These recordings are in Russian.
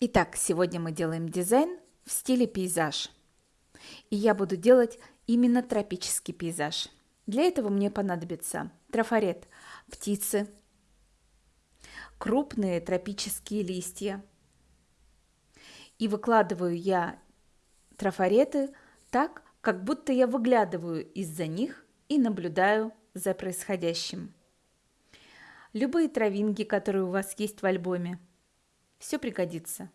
Итак, сегодня мы делаем дизайн в стиле пейзаж. И я буду делать именно тропический пейзаж. Для этого мне понадобится трафарет птицы, крупные тропические листья. И выкладываю я трафареты так, как будто я выглядываю из-за них и наблюдаю за происходящим. Любые травинки, которые у вас есть в альбоме, все пригодится.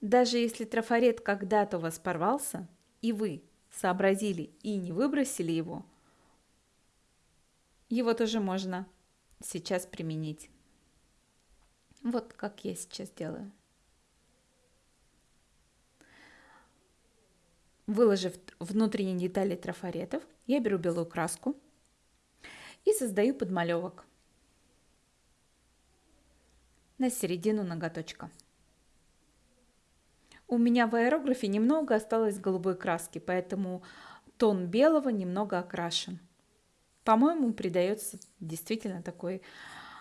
Даже если трафарет когда-то у вас порвался, и вы сообразили и не выбросили его, его тоже можно сейчас применить. Вот как я сейчас делаю. Выложив внутренние детали трафаретов, я беру белую краску и создаю подмалевок на середину ноготочка. У меня в аэрографе немного осталось голубой краски, поэтому тон белого немного окрашен. По-моему, придается действительно такой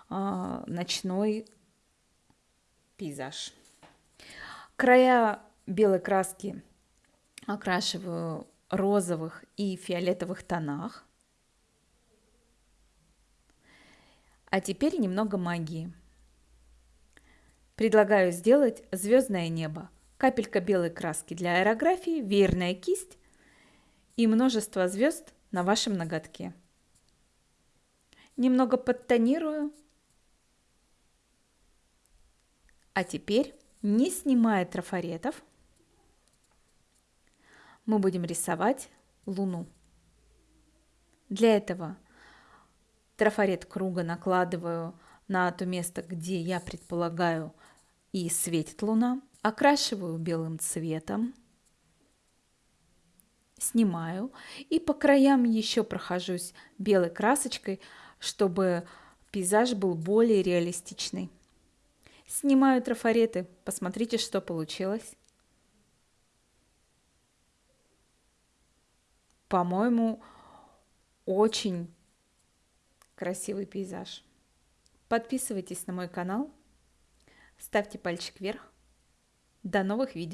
э, ночной пейзаж. Края белой краски окрашиваю розовых и фиолетовых тонах. А теперь немного магии. Предлагаю сделать звездное небо, капелька белой краски для аэрографии, веерная кисть и множество звезд на вашем ноготке. Немного подтонирую. А теперь, не снимая трафаретов, мы будем рисовать Луну. Для этого трафарет круга накладываю на то место, где я предполагаю и светит луна, окрашиваю белым цветом, снимаю и по краям еще прохожусь белой красочкой, чтобы пейзаж был более реалистичный. Снимаю трафареты, посмотрите, что получилось. По-моему, очень красивый пейзаж. Подписывайтесь на мой канал, ставьте пальчик вверх. До новых видео!